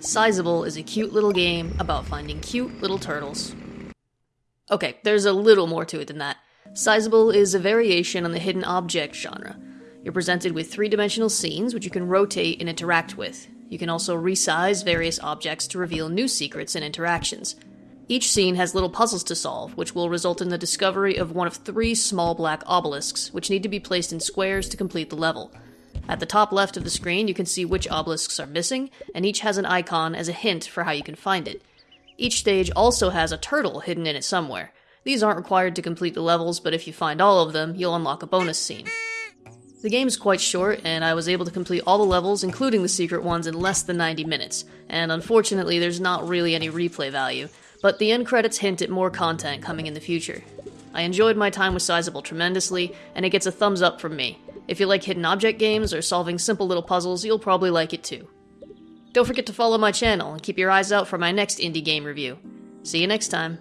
Sizeable is a cute little game about finding cute little turtles. Okay, there's a little more to it than that. Sizeable is a variation on the hidden object genre. You're presented with three dimensional scenes which you can rotate and interact with. You can also resize various objects to reveal new secrets and interactions. Each scene has little puzzles to solve, which will result in the discovery of one of three small black obelisks, which need to be placed in squares to complete the level. At the top left of the screen, you can see which obelisks are missing, and each has an icon as a hint for how you can find it. Each stage also has a turtle hidden in it somewhere. These aren't required to complete the levels, but if you find all of them, you'll unlock a bonus scene. The game's quite short, and I was able to complete all the levels, including the secret ones, in less than 90 minutes, and unfortunately, there's not really any replay value, but the end credits hint at more content coming in the future. I enjoyed my time with Sizeable tremendously, and it gets a thumbs up from me. If you like hidden object games or solving simple little puzzles, you'll probably like it too. Don't forget to follow my channel and keep your eyes out for my next indie game review. See you next time.